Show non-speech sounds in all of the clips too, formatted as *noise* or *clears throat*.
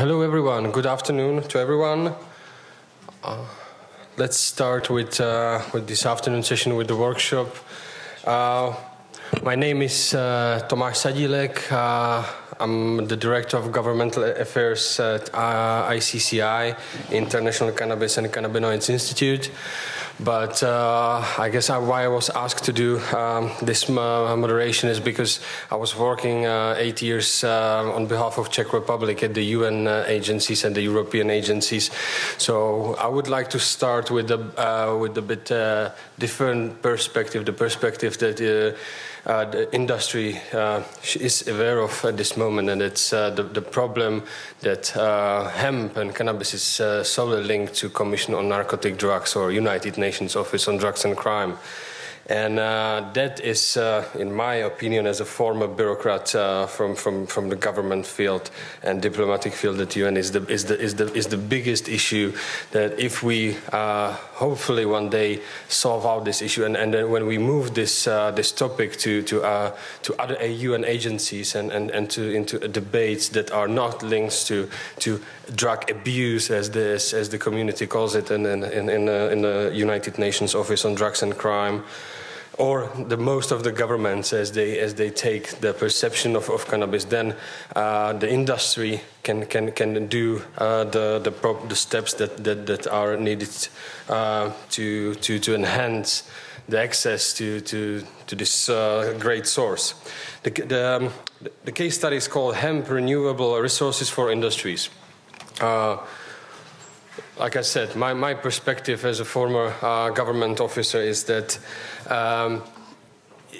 hello everyone. Good afternoon to everyone. Uh, let's start with uh, with this afternoon session with the workshop. Uh, my name is uh, Tomáš Sadílek. Uh, I'm the director of governmental affairs at uh, ICCI, International Cannabis and Cannabinoids Institute. But uh, I guess I, why I was asked to do um, this uh, moderation is because I was working uh, eight years uh, on behalf of Czech Republic at the UN agencies and the European agencies. So I would like to start with a with a bit different perspective, the perspective that uh, the industry uh, is aware of at this moment, and it's uh, the, the, problem that hemp and cannabis is solely linked to Commission on Narcotic Drugs or United Nations Office on Drugs and Crime. And uh, that is, uh, in my opinion, as a former bureaucrat uh, from, from, from the government field and diplomatic field at UN, is the, is the, is the, is the biggest issue that if we uh, hopefully one day solve out this issue and, and then when we move this, uh, this topic to, to, uh, to other UN agencies and, and, and to, into debates that are not linked to, to drug abuse, as the, as the community calls it in, in, in, in the United Nations Office on Drugs and Crime, or the most of the governments as they as they take the perception of, of cannabis then uh, the industry can can can do uh, the the, the steps that, that that are needed uh, to to to enhance the access to to to this uh, great source. The the, um, the case study is called hemp renewable resources for industries. Uh, like I said, my, my perspective as a former uh, government officer is that um,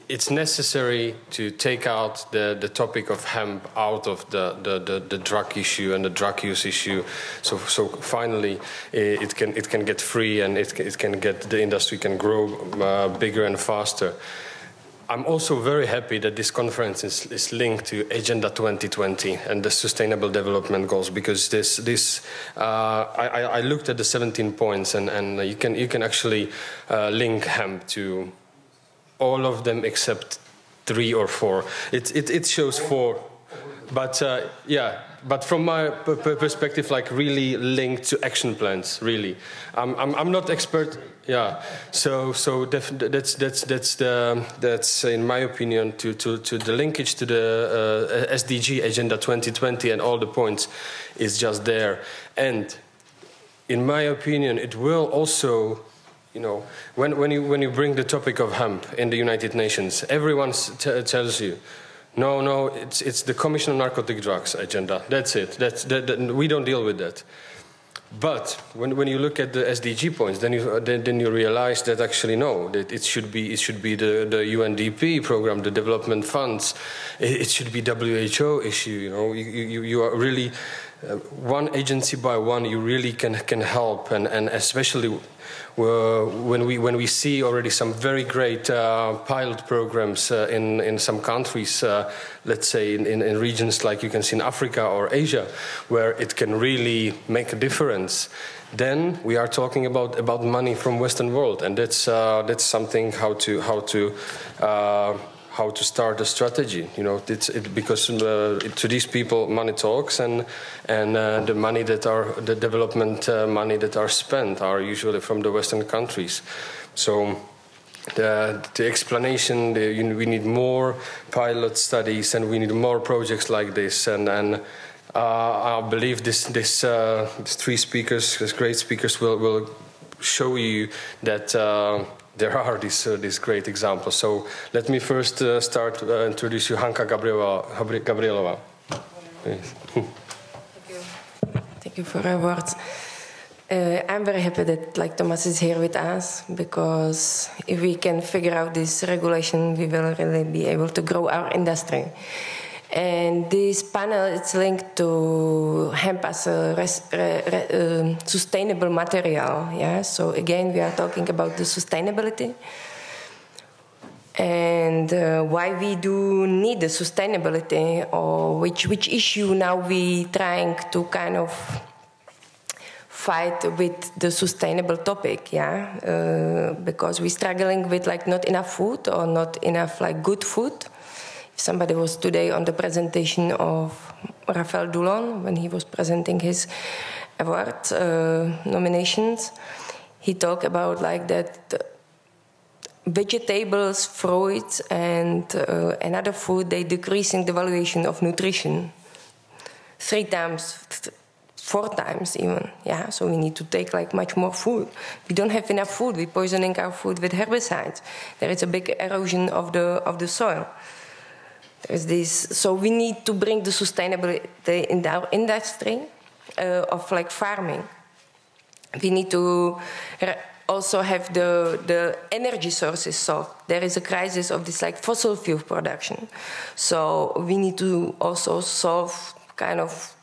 it's necessary to take out the, the topic of hemp out of the, the, the, the drug issue and the drug use issue. So, so finally, it, can, it can get free and it, it can get, the industry can grow uh, bigger and faster. I'm also very happy that this conference is, is, linked to Agenda 2020 and the Sustainable Development Goals because this, this uh, I, I, looked at the 17 points and, and you, can, you can actually uh, link hemp to all of them except three or four. It, it, it shows four. But uh, yeah, but from my perspective, like really linked to action plans, really. I'm, I'm, I'm not expert yeah. So so that's that's that's the that's in my opinion to to to the linkage to the uh, SDG Agenda 2020 and all the points is just there. And in my opinion, it will also you know, when, when, you, when you bring the topic of hemp in the United Nations, everyone tells you, no, no, it's, it's the Commission on Narcotic Drugs agenda. That's it. That's, that, that, we don't deal with that. But when, when you look at the SDG points, then you, then, then you realize that actually no, that it should be, it should be the, the UNDP program, the development funds, it, it should be WHO issue, you know, you, you, you are really, uh, one agency by one, you really can, can help, and, and especially when we when we see already some very great uh, pilot programs uh, in in some countries, uh, let's say in, in, in, regions like you can see in Africa or Asia, where it can really make a difference. Then we are talking about about money from Western world, and that's uh, that's something how to how to uh, how to start a strategy. You know, it's it, because uh, to these people, money talks, and and uh, the money that are the development uh, money that are spent are usually from the Western countries. So. The, the explanation, the, you know, we need more pilot studies and we need more projects like this. And, and uh, I believe this, this, uh, these three speakers, these great speakers, will, will show you that uh, there are these, uh, these great examples. So let me first uh, start uh, introduce you Hanka Gabriela, Gabrielova. Thank you. Thank you for your words. Uh, I'm very happy that like Thomas is here with us because if we can figure out this regulation, we will really be able to grow our industry. And this panel is linked to hemp as a res, re, re, uh, sustainable material. Yeah. So again, we are talking about the sustainability and uh, why we do need the sustainability or which which issue now we trying to kind of fight with the sustainable topic yeah uh, because we're struggling with like not enough food or not enough like good food somebody was today on the presentation of Raphael Doulon when he was presenting his award uh, nominations, he talked about like that vegetables, fruits, and uh, another food they decreasing the valuation of nutrition three times, four times even. Yeah, so we need to take like much more food. We don't have enough food. We're poisoning our food with herbicides. There is a big erosion of the of the soil. There's this, so we need to bring the sustainability in our industry uh, of like farming. We need to also have the, the energy sources solved. There is a crisis of this like fossil fuel production. So we need to also solve kind of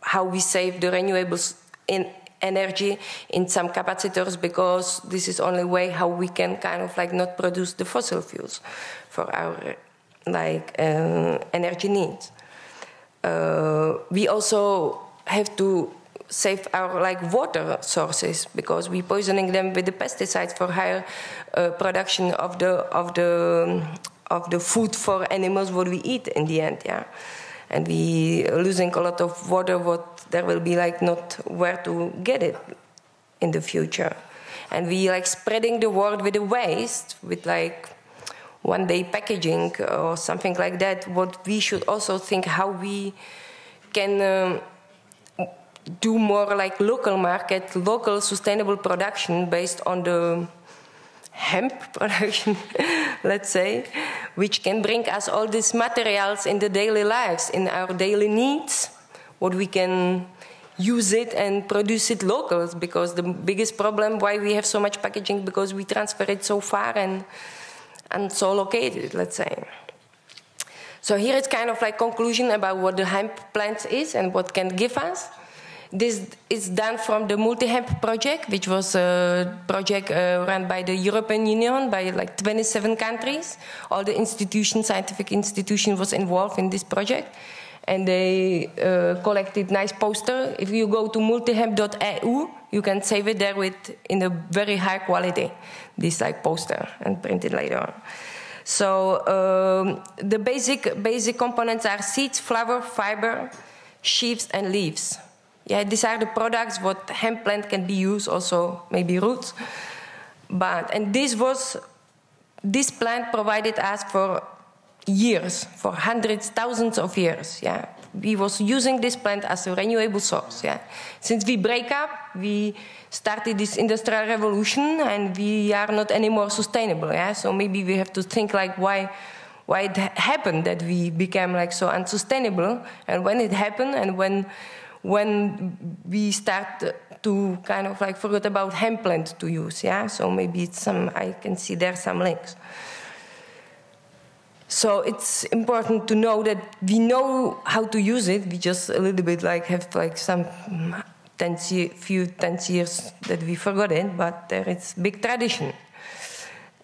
how we save the renewables in energy in some capacitors because this is only way how we can kind of like not produce the fossil fuels for our like uh, energy needs. Uh, we also have to save our like water sources because we're poisoning them with the pesticides for higher uh, production of the of the of the food for animals what we eat in the end yeah and we losing a lot of water what there will be like not where to get it in the future and we like spreading the world with the waste with like one day packaging or something like that what we should also think how we can um, do more like local market, local sustainable production based on the hemp *laughs* production, let's say, which can bring us all these materials in the daily lives, in our daily needs, what we can use it and produce it locals because the biggest problem why we have so much packaging because we transfer it so far and and so located let's say so here it's kind of like conclusion about what the hemp plant is and what can give us this is done from the Multi-Hemp project, which was a project uh, run by the European Union by like 27 countries. All the institutions, scientific institution was involved in this project. And they uh, collected nice poster. If you go to multihemp.eu, you can save it there with in a very high quality, this like poster and print it later on. So um, the basic basic components are seeds, flower, fiber, sheaves, and leaves yeah, these are the products what hemp plant can be used, also maybe roots. But and this was this plant provided us for years, for hundreds, thousands of years. Yeah, we was using this plant as a renewable source. Yeah, since we break up, we started this industrial revolution, and we are not anymore sustainable. Yeah, so maybe we have to think like why why it happened that we became like so unsustainable, and when it happened, and when when we start to kind of like forget about hemp plant to use. Yeah, so maybe it's some I can see there some links. So it's important to know that we know how to use it. We just a little bit like have like some ten few ten years that we forgot it, but there is big tradition.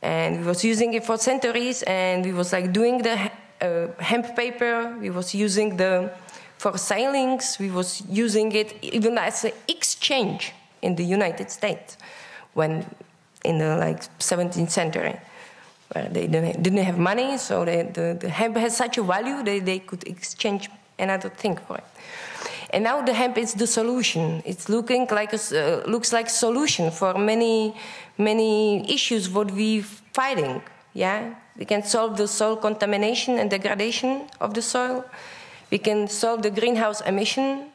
And we was using it for centuries, and we was like doing the uh, hemp paper. We was using the for sailings. We was using it even as an exchange in the United States when in the like 17th century they didn't have money so they, the, the hemp has such a value that they could exchange another thing for it. And now the hemp is the solution. It's looking like a, uh, looks like solution for many many issues what we're fighting yeah? We can solve the soil contamination and degradation of the soil. We can solve the greenhouse emission.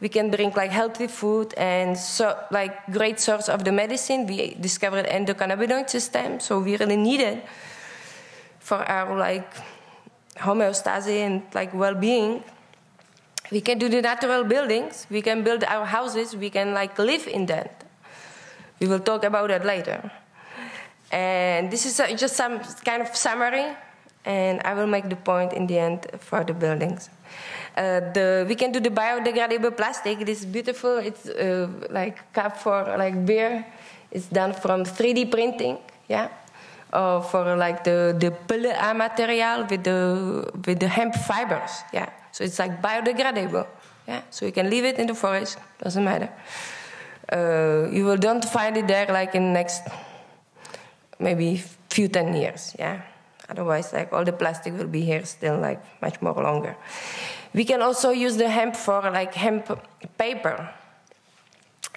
We can bring like healthy food and so, like great source of the medicine. We discovered endocannabinoid system, so we really need it for our like homeostasis and like well-being. We can do the natural buildings. We can build our houses. We can like live in that. We will talk about that later. And this is uh, just some kind of summary and I will make the point in the end for the buildings. Uh, the, we can do the biodegradable plastic. It is beautiful. It's uh, like cup for like beer. It's done from 3D printing. Yeah. Or for like the the PLA material with the with the hemp fibers. Yeah. So it's like biodegradable. Yeah. So you can leave it in the forest. Doesn't matter. Uh, you will don't find it there like in next maybe few ten years. Yeah. Otherwise, like all the plastic will be here still like much more longer. We can also use the hemp for like hemp paper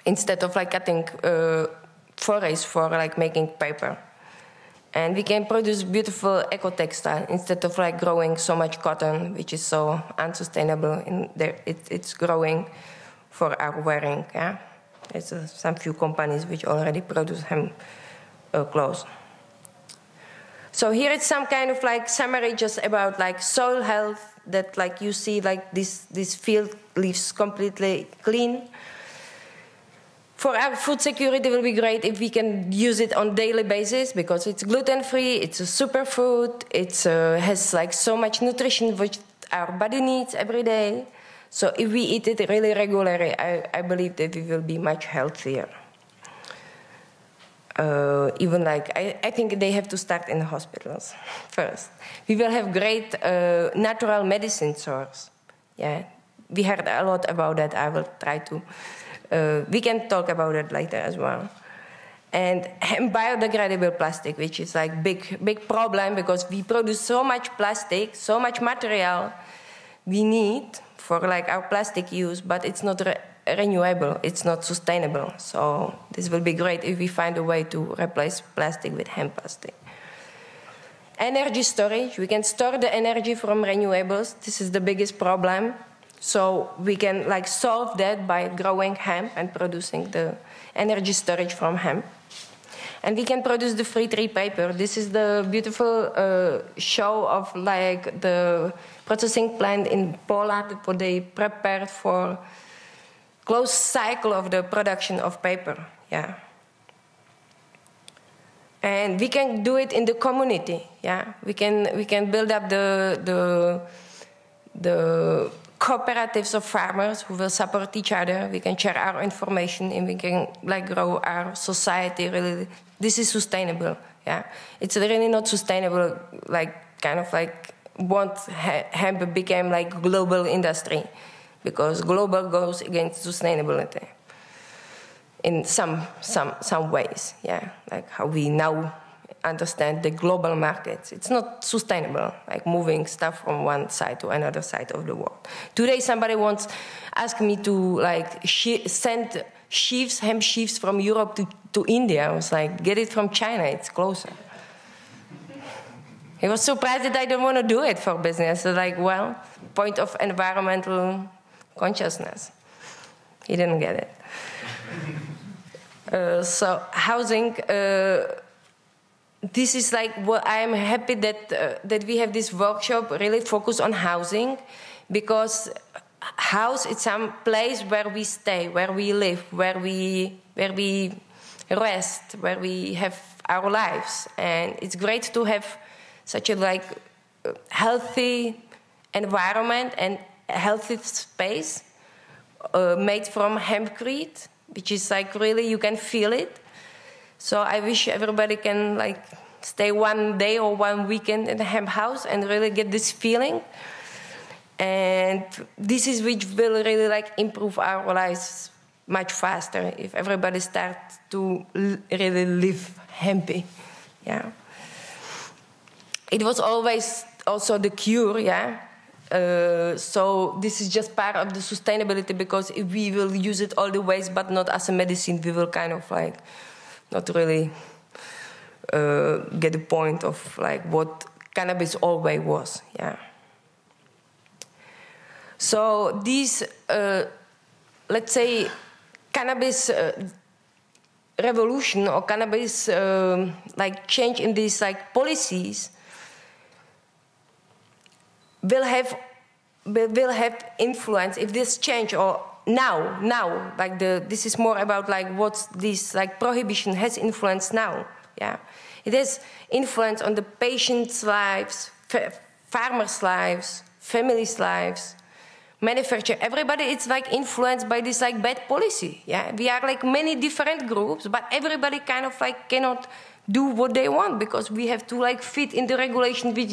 instead of like cutting uh, forests for like making paper. And we can produce beautiful eco textile instead of like growing so much cotton, which is so unsustainable. In there, it, it's growing for our wearing. Yeah, there's uh, some few companies which already produce hemp uh, clothes. So here it's some kind of like summary just about like soil health that like you see like this this field leaves completely clean for our food security, it will be great if we can use it on daily basis because it's gluten free, it's a superfood, it uh, has like so much nutrition which our body needs every day. So if we eat it really regularly, I, I believe that we will be much healthier. Uh, even like I, I, think they have to start in the hospitals *laughs* first. We will have great uh, natural medicine source. Yeah, we heard a lot about that. I will try to uh, we can talk about it later as well. And and, *laughs* biodegradable plastic, which is like big, big problem because we produce so much plastic, so much material we need for like our plastic use, but it's not renewable, it's not sustainable. So this will be great if we find a way to replace plastic with hemp plastic. Energy storage, we can store the energy from renewables. This is the biggest problem so we can like solve that by growing hemp and producing the energy storage from hemp. And we can produce the free tree paper. This is the beautiful uh, show of like the processing plant in Poland where they prepared for closed cycle of the production of paper. Yeah. And we can do it in the community. Yeah, we can we can build up the the the cooperatives of farmers who will support each other. We can share our information and we can like grow our society. Really, this is sustainable. Yeah, it's really not sustainable. Like kind of like want hemp became like global industry because global goes against sustainability in some some some ways. Yeah, like how we now understand the global markets. It's not sustainable, like moving stuff from one side to another side of the world. Today, somebody wants ask me to like send sheaves, hemp sheaves from Europe to, to India. I was like, get it from China, it's closer. He was surprised that I don't want to do it for business. So like, well, point of environmental consciousness. He didn't get it. Uh, so housing, uh, this is like what I'm happy that uh, that we have this workshop really focused on housing, because house is some place where we stay, where we live, where we where we rest, where we have our lives, and it's great to have such a like healthy environment and healthy space uh, made from hempcrete, which is like really you can feel it so I wish everybody can like stay one day or one weekend in the hemp house and really get this feeling. And this is which will really like improve our lives much faster if everybody starts to really live happy. Yeah. It was always also the cure, yeah. Uh, so this is just part of the sustainability because if we will use it all the ways but not as a medicine, we will kind of like not really uh, get the point of like what cannabis always was. Yeah. So these, uh, let's say, cannabis uh, revolution or cannabis um, like change in these like policies will have will, have influence if this change or now, now, like the this is more about like what this like prohibition has influenced now. Yeah, it has influence on the patients' lives, farmers' lives, families' lives, manufacture. Everybody it's like influenced by this like bad policy. Yeah, we are like many different groups, but everybody kind of like cannot do what they want because we have to like fit in the regulation which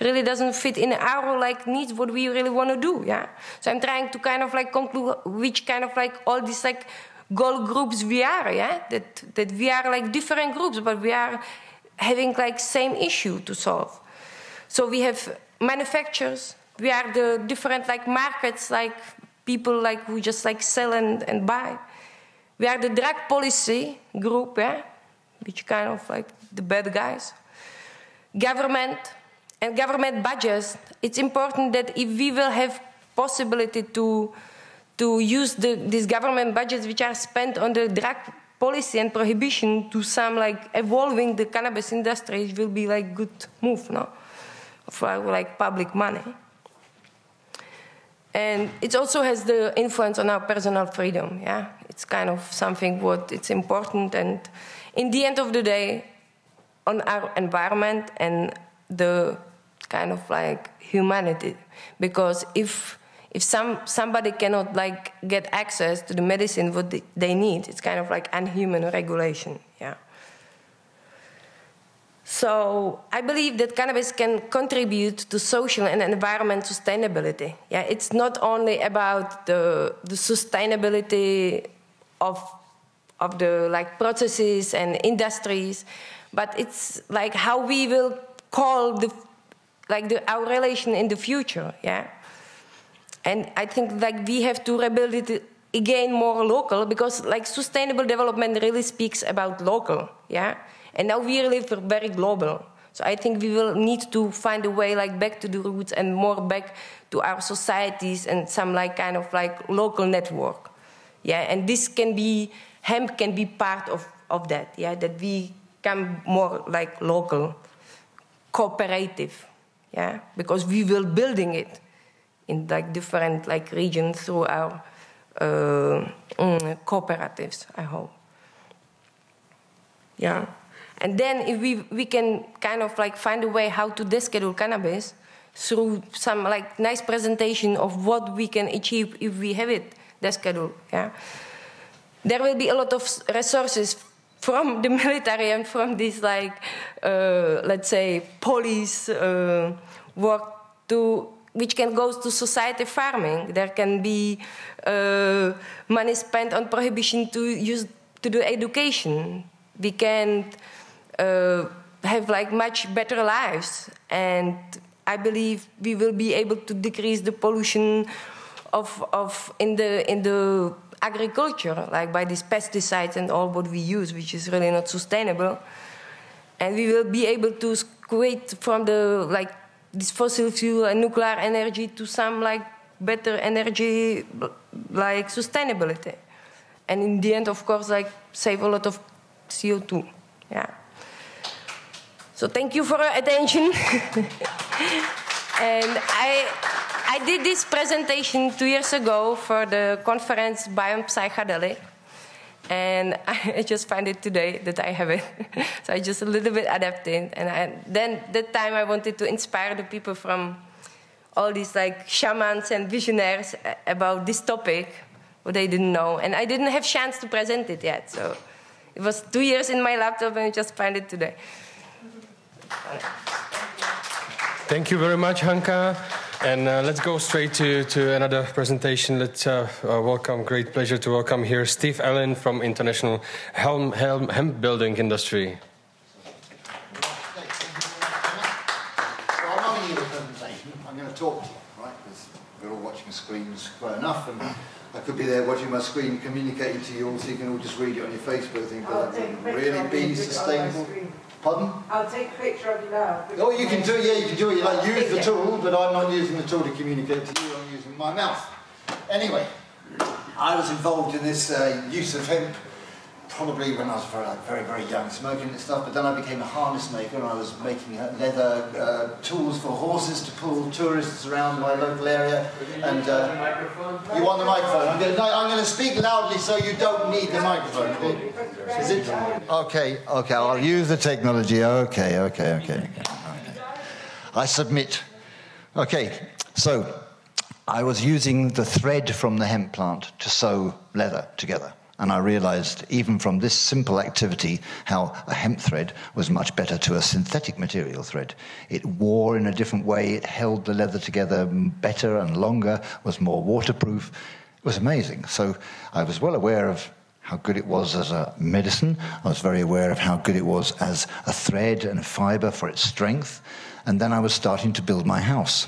really doesn't fit in our like needs what we really want to do yeah so i'm trying to kind of like conclude which kind of like all these like goal groups we are yeah that that we are like different groups but we are having like same issue to solve So we have manufacturers. We are the different like markets, like people like who just like sell and, and buy. We are the drug policy group, yeah, which kind of like the bad guys. Government and government budgets. It's important that if we will have possibility to to use the, these government budgets which are spent on the drug policy and prohibition to some like evolving the cannabis industry it will be like good move no for like public money and it also has the influence on our personal freedom yeah it's kind of something what it's important and in the end of the day on our environment and the kind of like humanity because if if some somebody cannot like get access to the medicine what they need it's kind of like unhuman regulation yeah so I believe that cannabis can contribute to social and environment sustainability. Yeah, it's not only about the, the sustainability of, of the like processes and industries, but it's like how we will call the like the, our relation in the future. Yeah, and I think like we have to rebuild it again more local because like sustainable development really speaks about local. Yeah and now we live very global. So I think we will need to find a way like back to the roots and more back to our societies and some like kind of like local network. Yeah, and this can be hemp can be part of, of that. Yeah, that we come more like local, cooperative. Yeah, because we will building it in like different like regions through our uh, mm, cooperatives. I hope. Yeah. And then if we, we can kind of like find a way how to deschedule cannabis through some like nice presentation of what we can achieve if we have it descheduled. Yeah. There will be a lot of resources from the *laughs* military and from this like uh, let's say police uh, work to which can go to society farming. There can be uh, money spent on prohibition to use to do education. We can uh, have like much better lives. And I believe we will be able to decrease the pollution of, of in the in the agriculture, like by these pesticides and all what we use, which is really not sustainable. And we will be able to create from the like this fossil fuel and nuclear energy to some like better energy, like sustainability. And in the end, of course, like save a lot of CO2. Yeah. So thank you for your attention. *laughs* and I, I did this presentation two years ago for the conference Beyond Psychedelic. And *laughs* I just find it today that I have it. *laughs* so I just a little bit adapted. And I, then that time I wanted to inspire the people from all these like shamans and visionaries about this topic, what they didn't know. And I didn't have chance to present it yet. So it was two years in my laptop and I just find it today. Thank you very much, Hanka. And uh, let's go straight to, to another presentation. Let's uh, uh, welcome, great pleasure to welcome here Steve Allen from International Helm, Helm, Hemp Building Industry. So I'm going to talk to you, right? Because we're all watching screens quite enough, and I could be there watching my screen, communicating to you all, so you can all just read it on your Facebook. Think, that would really be sustainable. Pardon? I'll take a picture of you now. Oh, you can do it, yeah, you can do it. You like use the tool, but I'm not using the tool to communicate to you, I'm using my mouth. Anyway, I was involved in this uh, use of hemp probably when I was very, like, very, very young, smoking and stuff, but then I became a harness maker and I was making uh, leather uh, tools for horses to pull tourists around my local area. And uh, You want the microphone? I'm going, to, I'm going to speak loudly so you don't need the microphone. Is it? Okay, okay, I'll use the technology. Okay, okay, okay. okay. I submit. Okay, so I was using the thread from the hemp plant to sew leather together. And I realized, even from this simple activity, how a hemp thread was much better to a synthetic material thread. It wore in a different way, it held the leather together better and longer, was more waterproof. It was amazing. So I was well aware of how good it was as a medicine. I was very aware of how good it was as a thread and a fiber for its strength. And then I was starting to build my house.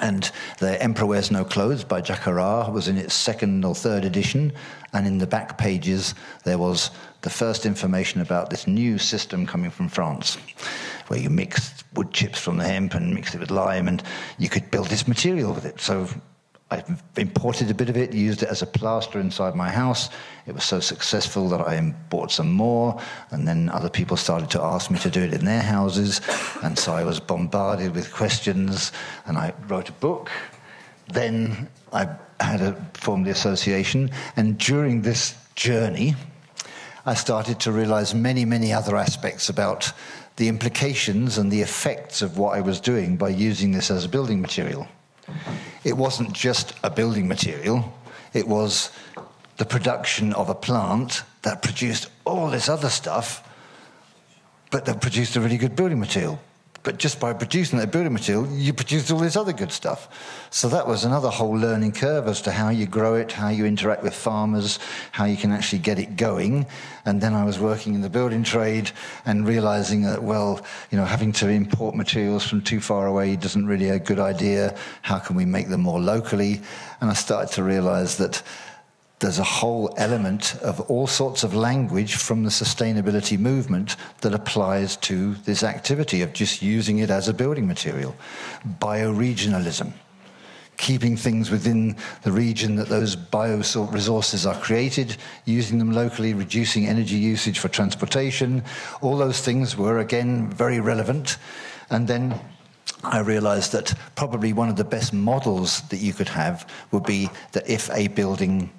And The Emperor Wears No Clothes by Jack Herer was in its second or third edition. And in the back pages, there was the first information about this new system coming from France, where you mixed wood chips from the hemp and mixed it with lime, and you could build this material with it. So I imported a bit of it, used it as a plaster inside my house. It was so successful that I bought some more, and then other people started to ask me to do it in their houses, and so I was bombarded with questions, and I wrote a book. Then I had a, formed the association, and during this journey, I started to realize many, many other aspects about the implications and the effects of what I was doing by using this as a building material it wasn't just a building material, it was the production of a plant that produced all this other stuff, but that produced a really good building material. But just by producing that building material, you produced all this other good stuff. So that was another whole learning curve as to how you grow it, how you interact with farmers, how you can actually get it going. And then I was working in the building trade and realizing that, well, you know, having to import materials from too far away doesn't really a good idea. How can we make them more locally? And I started to realize that there's a whole element of all sorts of language from the sustainability movement that applies to this activity of just using it as a building material. Bioregionalism, keeping things within the region that those bioresources are created, using them locally, reducing energy usage for transportation. All those things were, again, very relevant. And then I realized that probably one of the best models that you could have would be that if a building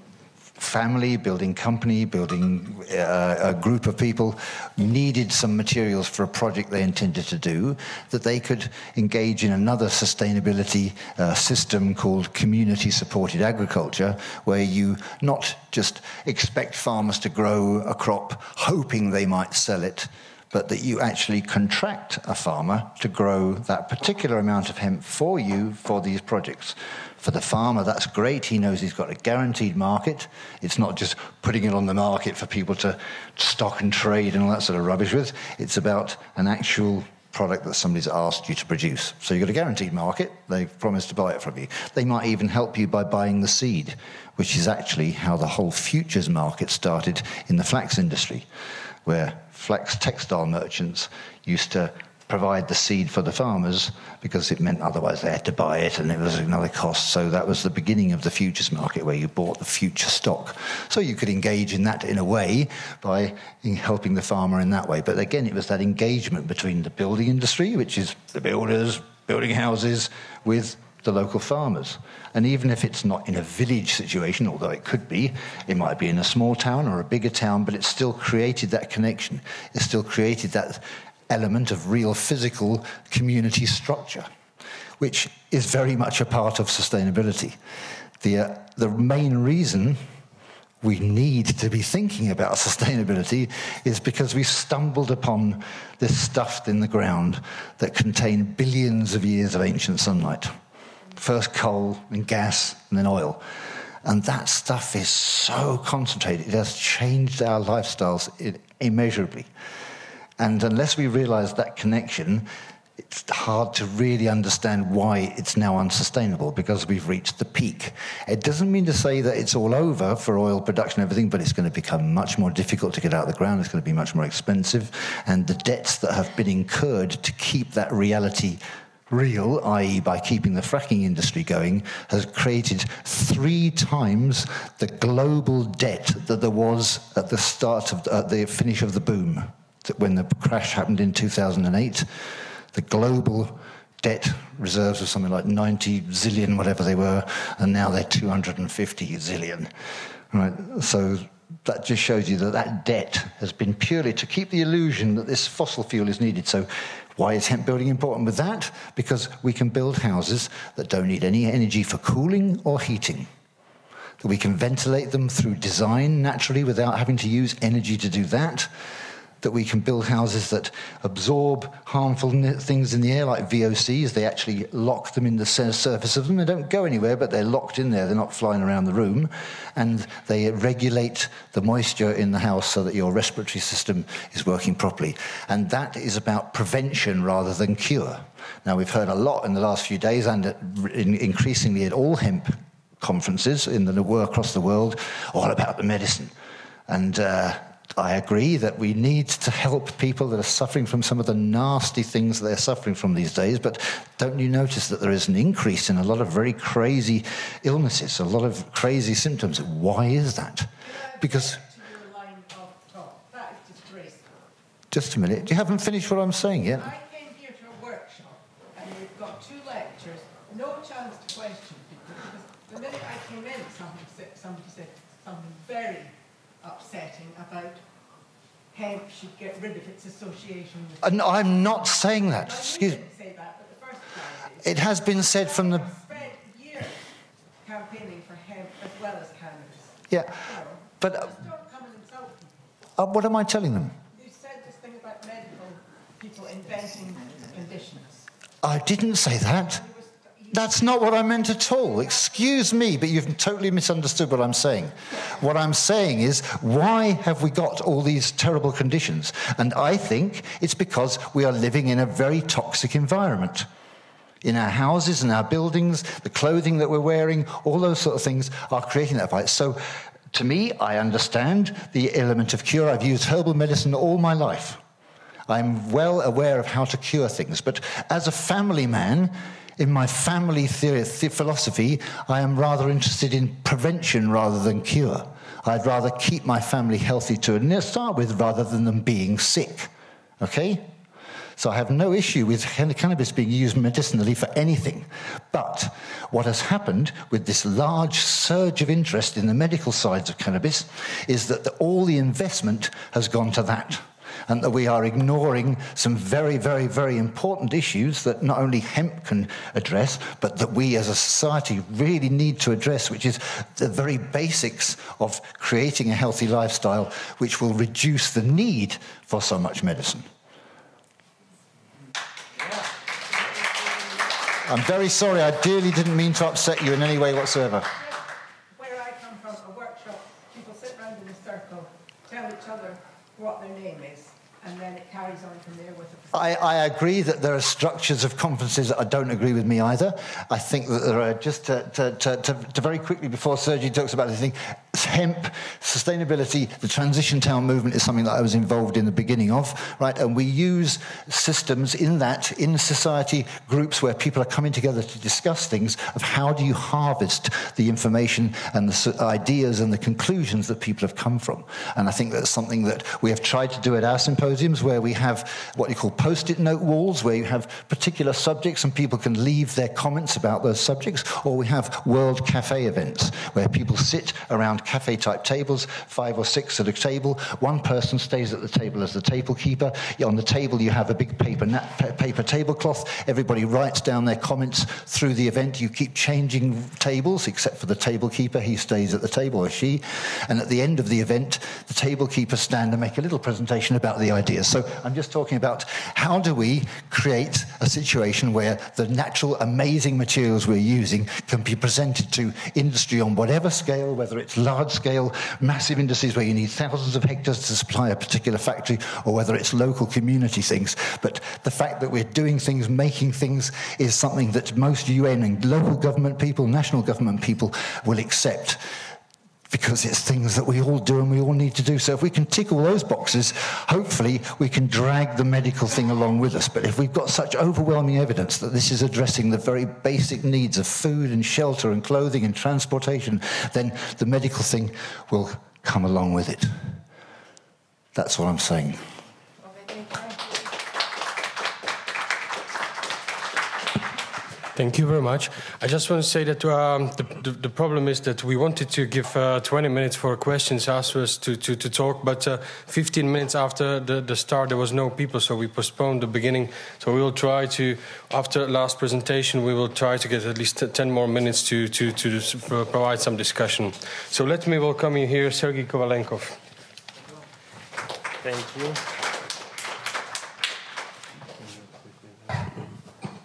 family, building company, building uh, a group of people needed some materials for a project they intended to do, that they could engage in another sustainability uh, system called community supported agriculture, where you not just expect farmers to grow a crop hoping they might sell it but that you actually contract a farmer to grow that particular amount of hemp for you for these projects. For the farmer, that's great. He knows he's got a guaranteed market. It's not just putting it on the market for people to stock and trade and all that sort of rubbish with. It's about an actual product that somebody's asked you to produce. So you've got a guaranteed market. They've promised to buy it from you. They might even help you by buying the seed, which is actually how the whole futures market started in the flax industry, where flax textile merchants used to provide the seed for the farmers because it meant otherwise they had to buy it and it was another cost. So that was the beginning of the futures market where you bought the future stock. So you could engage in that in a way by helping the farmer in that way. But again, it was that engagement between the building industry, which is the builders building houses, with the local farmers. And even if it's not in a village situation, although it could be, it might be in a small town or a bigger town, but it still created that connection. It still created that element of real physical community structure, which is very much a part of sustainability. The, uh, the main reason we need to be thinking about *laughs* sustainability is because we stumbled upon this stuff in the ground that contained billions of years of ancient sunlight. First coal, and gas, and then oil. And that stuff is so concentrated, it has changed our lifestyles immeasurably. And unless we realize that connection, it's hard to really understand why it's now unsustainable because we've reached the peak. It doesn't mean to say that it's all over for oil production and everything, but it's going to become much more difficult to get out of the ground. It's going to be much more expensive. And the debts that have been incurred to keep that reality real, i.e., by keeping the fracking industry going, has created three times the global debt that there was at the start of at the finish of the boom that when the crash happened in 2008, the global debt reserves were something like 90 zillion, whatever they were, and now they're 250 zillion. Right? So that just shows you that that debt has been purely to keep the illusion that this fossil fuel is needed. So why is hemp building important with that? Because we can build houses that don't need any energy for cooling or heating. That we can ventilate them through design naturally without having to use energy to do that that we can build houses that absorb harmful things in the air, like VOCs. They actually lock them in the surface of them. They don't go anywhere, but they're locked in there. They're not flying around the room. And they regulate the moisture in the house so that your respiratory system is working properly. And that is about prevention rather than cure. Now, we've heard a lot in the last few days and increasingly at all hemp conferences in the, across the world all about the medicine. And uh, I agree that we need to help people that are suffering from some of the nasty things they're suffering from these days, but don't you notice that there is an increase in a lot of very crazy illnesses, a lot of crazy symptoms? Why is that? Because. Just a minute. You haven't finished what I'm saying yet. I came here to a workshop, and we've got two lectures, no chance to question people, because the minute I came in, somebody said, somebody said something very upsetting about hemp should get rid of its association with. And I'm not saying that. Excuse me. Say that, it has been said from the. spent years campaigning for hemp as well as cannabis. Yeah, but. Uh, don't come and insult. Uh, what am I telling them? You said this thing about medical people inventing conditions. I didn't say that. That's not what I meant at all. Excuse me, but you've totally misunderstood what I'm saying. What I'm saying is, why have we got all these terrible conditions? And I think it's because we are living in a very toxic environment. In our houses in our buildings, the clothing that we're wearing, all those sort of things are creating that fight. So, to me, I understand the element of cure. I've used herbal medicine all my life. I'm well aware of how to cure things. But as a family man, in my family theory, philosophy, I am rather interested in prevention rather than cure. I'd rather keep my family healthy to start with rather than them being sick. Okay? So I have no issue with cannabis being used medicinally for anything. But what has happened with this large surge of interest in the medical sides of cannabis is that the, all the investment has gone to that and that we are ignoring some very, very, very important issues that not only hemp can address, but that we as a society really need to address, which is the very basics of creating a healthy lifestyle, which will reduce the need for so much medicine. I'm very sorry, I dearly didn't mean to upset you in any way whatsoever. Where I come from, a workshop, people sit around in a circle, tell each other what their name is and then it carries on from there with the I, I, agree that there are structures of conferences that I don't agree with me either. I think that there are, just to, to, to, to very quickly before Sergi talks about the thing, hemp, sustainability, the transition town movement is something that I was involved in the beginning of, right? And we use systems in that, in society, groups where people are coming together to discuss things of how do you harvest the information and the ideas and the conclusions that people have come from. And I think that's something that we have tried to do at our symposiums where we have what you call post-it note walls, where you have particular subjects and people can leave their comments about those subjects, or we have World Cafe events where people sit around cafe type tables, five or six at a table. One person stays at the table as the table keeper. On the table, you have a big paper, paper tablecloth. Everybody writes down their comments through the event. You keep changing tables, except for the table keeper. He stays at the table, or she. And at the end of the event, the table keepers stand and make a little presentation about the ideas. So I'm just talking about how do we create a situation where the natural, amazing materials we're using can be presented to industry on whatever scale, whether it's large scale, massive industries where you need thousands of hectares to supply a particular factory, or whether it's local community things. But the fact that we're doing things, making things, is something that most UN and local government people, national government people will accept because it's things that we all do and we all need to do. So if we can tick all those boxes, hopefully we can drag the medical thing along with us. But if we've got such overwhelming evidence that this is addressing the very basic needs of food and shelter and clothing and transportation, then the medical thing will come along with it. That's what I'm saying. Thank you very much. I just want to say that um, the, the, the, problem is that we wanted to give uh, 20 minutes for questions afterwards to, to, to talk, but uh, 15 minutes after the, the start, there was no people, so we postponed the beginning. So we will try to, after last presentation, we will try to get at least 10 more minutes to, to, to uh, provide some discussion. So let me welcome you here, Sergei Kovalenkov. Thank you.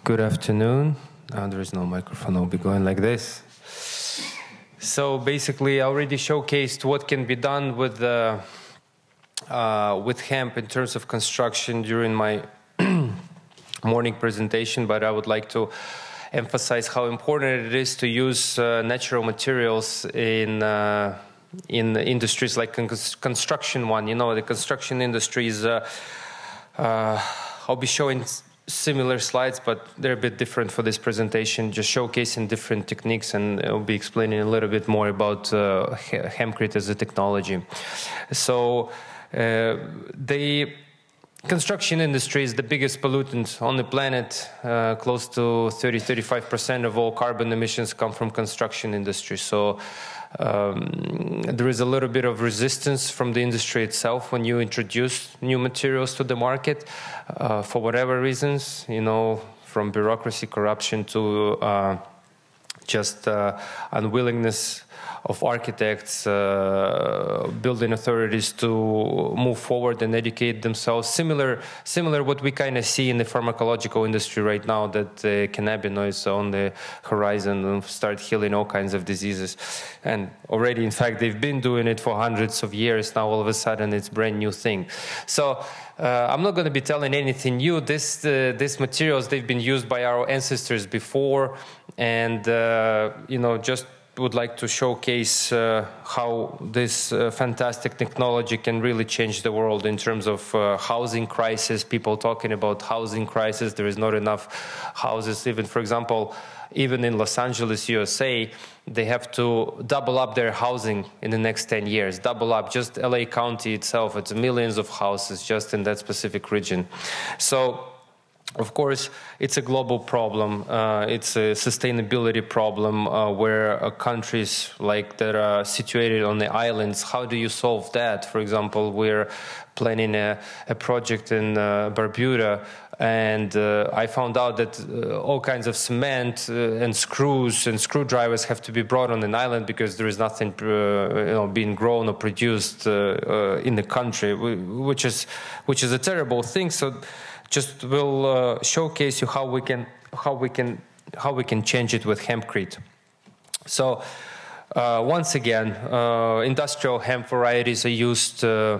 Good afternoon. Uh, there is no microphone, I'll be going like this. So basically, I already showcased what can be done with, uh, uh, with hemp in terms of construction during my *clears throat* morning presentation, but I would like to emphasize how important it is to use uh, natural materials in uh, in industries like construction one. You know, the construction industry is. Uh, uh, I'll be showing similar slides, but they're a bit different for this presentation, just showcasing different techniques, and I'll be explaining a little bit more about uh, hempcrete as a technology. So, uh, they Construction industry is the biggest pollutant on the planet. Uh, close to 30-35% of all carbon emissions come from construction industry. So um, there is a little bit of resistance from the industry itself when you introduce new materials to the market uh, for whatever reasons, you know, from bureaucracy, corruption to uh, just uh, unwillingness of architects, uh, building authorities to move forward and educate themselves. Similar, similar what we kind of see in the pharmacological industry right now, that uh, cannabinoids on the horizon and start healing all kinds of diseases. And already, in fact, they've been doing it for hundreds of years. Now, all of a sudden, it's brand new thing. So. Uh, I'm not going to be telling anything new. This, uh, these materials they've been used by our ancestors before, and uh, you know just would like to showcase uh, how this uh, fantastic technology can really change the world in terms of uh, housing crisis. People talking about housing crisis. There is not enough houses. Even, for example, even in Los Angeles, USA, they have to double up their housing in the next 10 years. Double up. Just LA County itself, it's millions of houses just in that specific region. So of course, it's a global problem. Uh, it's a sustainability problem uh, where uh, countries like that are situated on the islands, how do you solve that? For example, we're planning a, a project in uh, Barbuda and uh, I found out that uh, all kinds of cement and screws and screwdrivers have to be brought on an island because there is nothing you know, being grown or produced in the country, which is, which is a terrible thing. So just will uh, showcase you how we can how we can how we can change it with hempcrete. So uh, once again, uh, industrial hemp varieties are used, uh,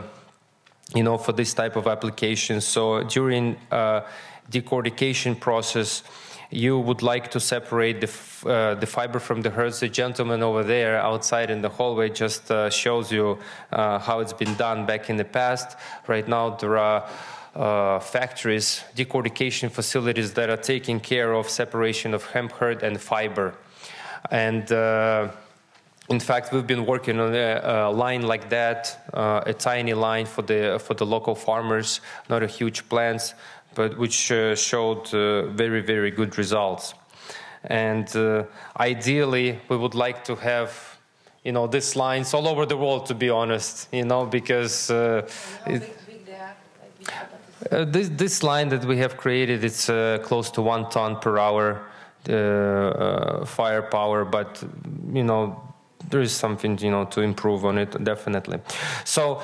you know, for this type of applications. So during uh, decortication process, you would like to separate the, uh, the fiber from the hurds. The gentleman over there outside in the hallway just uh, shows you uh, how it's been done back in the past. Right now, there are uh, factories, decortication facilities that are taking care of separation of hemp hurd and fiber. And uh, in fact, we've been working on a, a line like that, uh, a tiny line for the for the local farmers, not a huge plants, but which uh, showed uh, very very good results. And uh, ideally, we would like to have you know these lines all over the world. To be honest, you know because. It, uh, this, this line that we have created, it's uh, close to one ton per hour uh, uh, firepower, but you know there is something you know to improve on it definitely. So.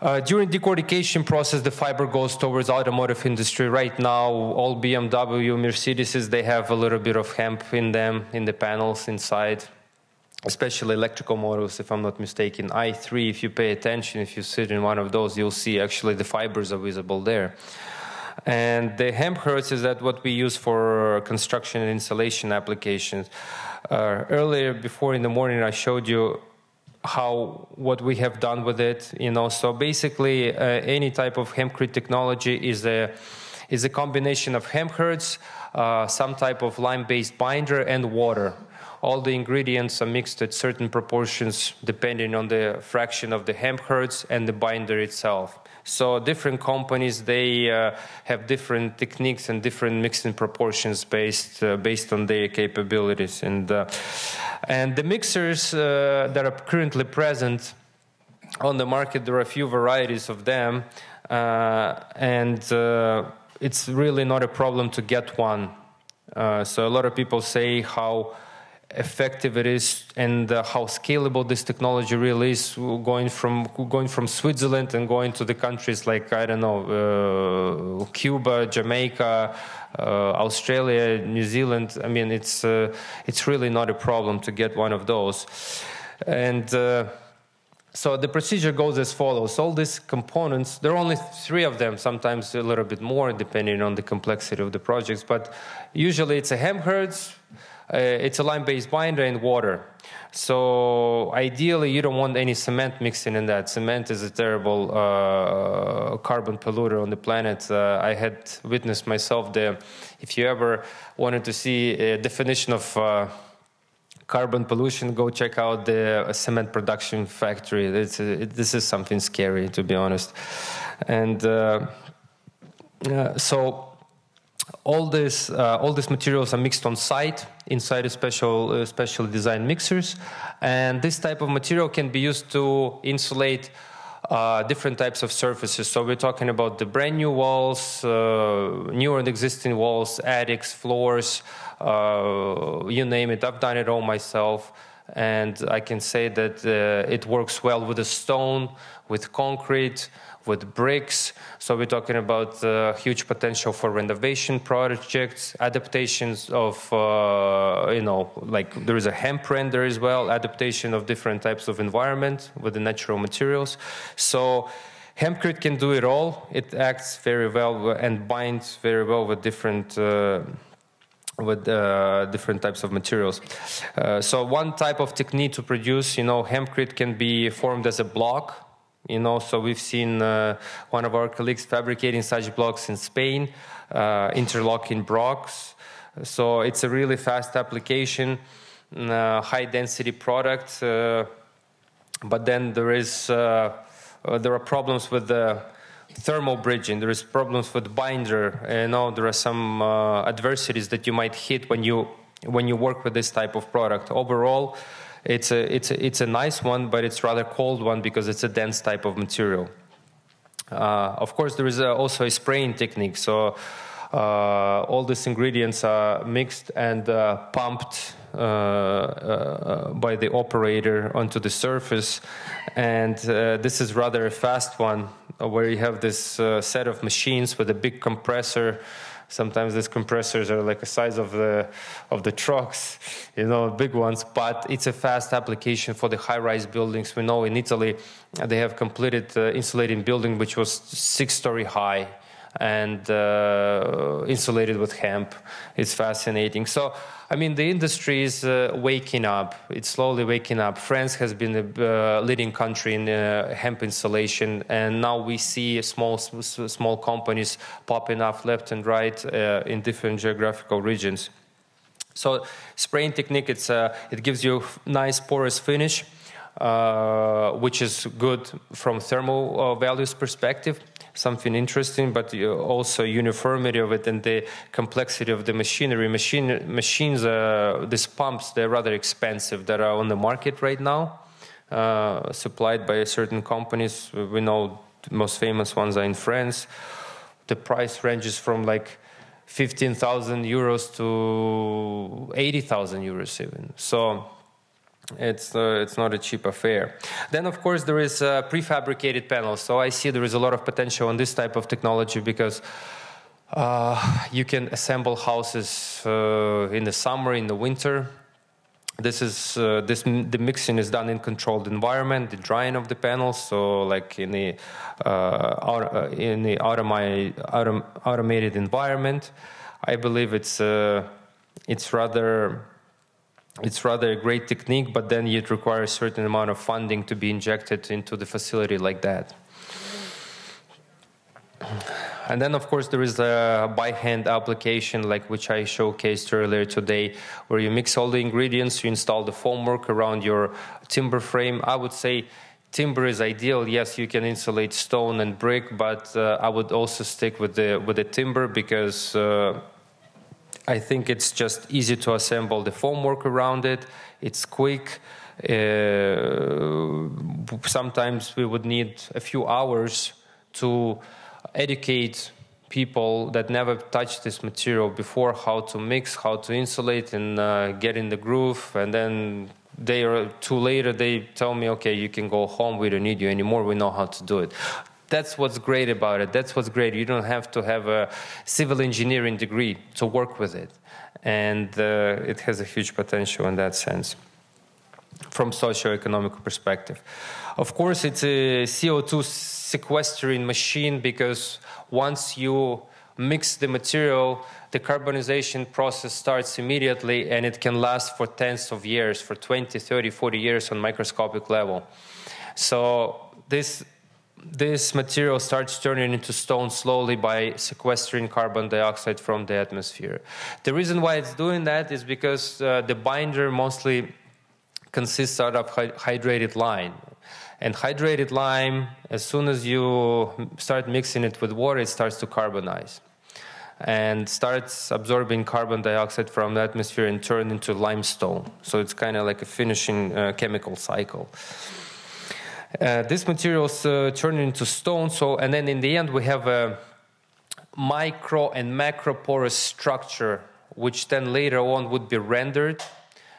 Uh, during decortication process, the fiber goes towards automotive industry. Right now, all BMW, Mercedes, they have a little bit of hemp in them, in the panels inside especially electrical motors, if I'm not mistaken. i3, if you pay attention, if you sit in one of those, you'll see actually the fibers are visible there. And the hemp hurds is that what we use for construction and insulation applications. Uh, earlier, before in the morning, I showed you how what we have done with it. You know, so basically, uh, any type of hempcrete technology is a is a combination of hemp hurds, uh, some type of lime-based binder, and water all the ingredients are mixed at certain proportions depending on the fraction of the hemp hurds and the binder itself. So different companies they uh, have different techniques and different mixing proportions based uh, based on their capabilities and uh, and the mixers uh, that are currently present on the market there are a few varieties of them uh, and uh, it's really not a problem to get one. so a lot of people say how effective it is and uh, how scalable this technology really is going from going from Switzerland and going to the countries like I don't know uh, Cuba, Jamaica, uh, Australia, New Zealand. I mean, it's uh, it's really not a problem to get one of those, and. Uh, so the procedure goes as follows. All these components, there are only three of them, sometimes a little bit more depending on the complexity of the projects, but usually it's a Hemp hurds, uh, it's a lime-based binder and water. So ideally, you don't want any cement mixing in that. Cement is a terrible uh, carbon polluter on the planet. Uh, I had witnessed myself there. If you ever wanted to see a definition of uh, carbon pollution, go check out the cement production factory. It's, it, this is something scary, to be honest. And uh, uh, so all this uh, all these materials are mixed on site inside a special uh, designed mixers, and this type of material can be used to insulate. Uh, different types of surfaces. So we're talking about the brand new walls, uh, new and existing walls, attics, floors, uh, you name it. I've done it all myself, and I can say that uh, it works well with the stone, with concrete, with bricks. So we're talking about uh, huge potential for renovation projects, adaptations of, uh, you know, like there is a hemp render as well, adaptation of different types of environment with the natural materials. So hempcrete can do it all. It acts very well and binds very well with different uh, with uh, different types of materials. Uh, so one type of technique to produce, you know, hempcrete can be formed as a block you know, so we've seen uh, one of our colleagues fabricating such blocks in Spain, uh, interlocking blocks. So it's a really fast application, uh, high density product. Uh, but then there is uh, uh, there are problems with the thermal bridging. There is problems with binder. You know, there are some adversities that you might hit when you when you work with this type of product. Overall it's a, it's a, it's a nice one, but it's rather cold one because it's a dense type of material. Uh, of course, there is a, also a spraying technique. So uh, all these ingredients are mixed and uh, pumped uh, uh, by the operator onto the surface. And uh, this is rather a fast one where you have this set of machines with a big compressor Sometimes these compressors are like the size of the of the trucks, you know, big ones. But it's a fast application for the high-rise buildings. We know in Italy they have completed uh, insulating building which was six-story high and uh, insulated with hemp. It's fascinating. So I mean, the industry is uh, waking up. It's slowly waking up. France has been the uh, leading country in uh, hemp insulation, and now we see small small companies popping up left and right uh, in different geographical regions. So, spraying technique it's uh, it gives you a nice porous finish, which is good from thermal values perspective something interesting, but also uniformity of it and the complexity of the machinery. Machine, machines, uh, these pumps, they're rather expensive that are on the market right now, uh, supplied by certain companies. We know the most famous ones are in France. The price ranges from like 15,000 euros to 80,000 euros even. So it's uh, it's not a cheap affair. Then of course there is uh, prefabricated panels. So I see there is a lot of potential in this type of technology because uh, you can assemble houses uh, in the summer, in the winter. This is uh, this the mixing is done in controlled environment, the drying of the panels. So like in the uh, in the automated autom automated environment, I believe it's it's rather it's rather a great technique, but then it requires a certain amount of funding to be injected into the facility like that. And then, of course, there is a by hand application, like which I showcased earlier today, where you mix all the ingredients, you install the formwork around your timber frame. I would say timber is ideal. Yes, you can insulate stone and brick, but uh, I would also stick with the with the timber because. Uh, I think it's just easy to assemble the formwork around it. It's quick. Uh, sometimes we would need a few hours to educate people that never touched this material before how to mix, how to insulate, and uh, get in the groove. And then they are two later, they tell me, okay, you can go home. We don't need you anymore. We know how to do it. That's what's great about it. That's what's great. You don't have to have a civil engineering degree to work with it. And uh, it has a huge potential in that sense from socio-economic perspective. Of course, it's a CO2 sequestering machine because once you mix the material, the carbonization process starts immediately and it can last for tens of years, for 20, 30, 40 years on microscopic level. So this this material starts turning into stone slowly by sequestering carbon dioxide from the atmosphere. The reason why it's doing that is because uh, the binder mostly consists out of hydrated lime. And hydrated lime, as soon as you start mixing it with water, it starts to carbonize and starts absorbing carbon dioxide from the atmosphere and turn into limestone. So it's kind of like a finishing uh, chemical cycle. Uh, this materials uh, turn into stone. So, and then in the end, we have a micro and macro porous structure, which then later on would be rendered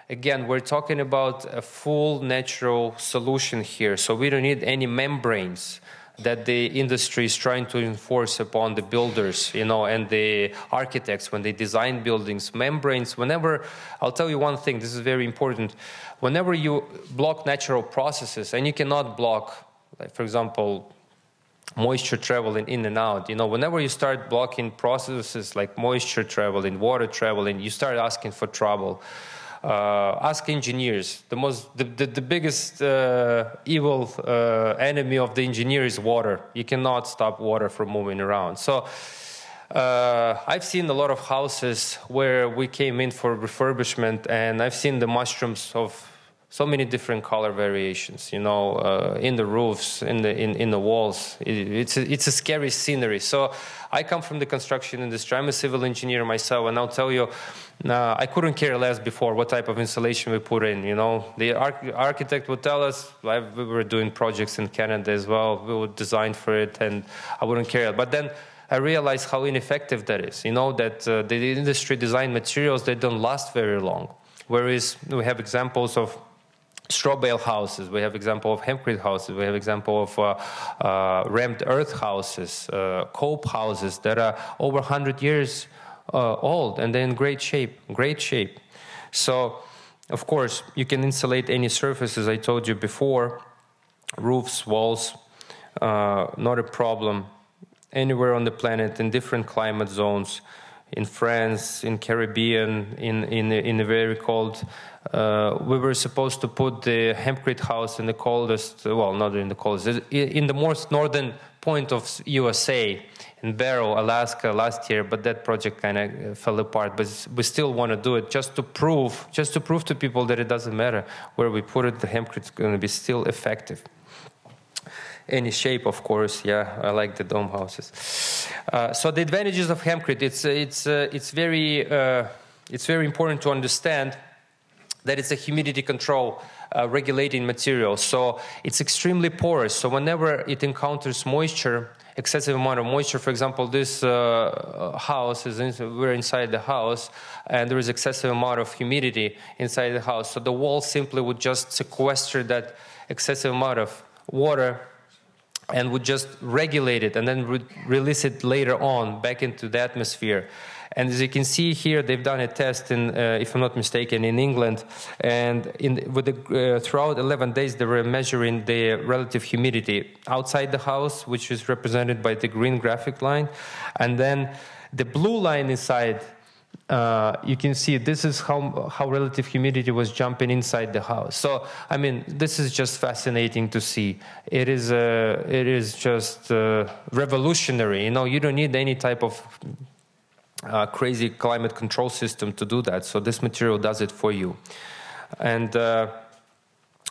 again, we're talking about a full natural solution here. So we don't need any membranes that the industry is trying to enforce upon the builders, you know, and the architects when they design buildings. Membranes, whenever, I'll tell you one thing, this is very important. Whenever you block natural processes, and you cannot block, like for example, moisture traveling in and out. You know, whenever you start blocking processes like moisture traveling, water traveling, you start asking for trouble uh, ask engineers. The most, the, the, the biggest uh, evil uh, enemy of the engineer is water. You cannot stop water from moving around. So. Uh, I've seen a lot of houses where we came in for refurbishment, and I've seen the mushrooms of so many different color variations. You know, uh, in the roofs, in the in, in the walls. It, it's a, it's a scary scenery. So I come from the construction industry. I'm a civil engineer myself, and I'll tell you, uh, I couldn't care less before what type of insulation we put in. You know, the arch- architect would tell us. we were doing projects in Canada as well. We would design for it, and I wouldn't care. But then. I realized how ineffective that is. You know that uh, the industry design materials they don't last very long. Whereas we have examples of straw bale houses. We have example of hempcrete houses. We have example of uh, uh, rammed earth houses, uh, cob houses that are over 100 years uh, old and they're in great shape, great shape. So, of course, you can insulate any surfaces. I told you before, roofs, walls, uh, not a problem. Anywhere on the planet in different climate zones, in France, in Caribbean, in in in a very cold uh, we were supposed to put the hempcrete house in the coldest, well, not in the coldest, in the most northern point of USA, in Barrow, Alaska, last year, but that project kind of uh, fell apart. But we still want to do it just to prove, just to prove to people that it doesn't matter where we put it, the hempcrete is going to be still effective. Any shape, of course. Yeah, I like the dome houses. Uh, so the advantages of hempcrete, it's it's uh, it's very uh, it's very important to understand that it's a humidity control uh, regulating material. So it's extremely porous. So whenever it encounters moisture, excessive amount of moisture, for example, this uh, house is in, we're inside the house, and there is excessive amount of humidity inside the house. So the wall simply would just sequester that excessive amount of water and would just regulate it and then re release it later on back into the atmosphere. And as you can see here, they've done a test in, uh, if I'm not mistaken, in England. And in, with the, uh, throughout 11 days, they were measuring the relative humidity outside the house, which is represented by the green graphic line. And then the blue line inside uh, you can see this is how, how relative humidity was jumping inside the house. So, I mean, this is just fascinating to see. It is, uh, it is just uh, revolutionary. You know, you don't need any type of uh, crazy climate control system to do that. So this material does it for you. And uh,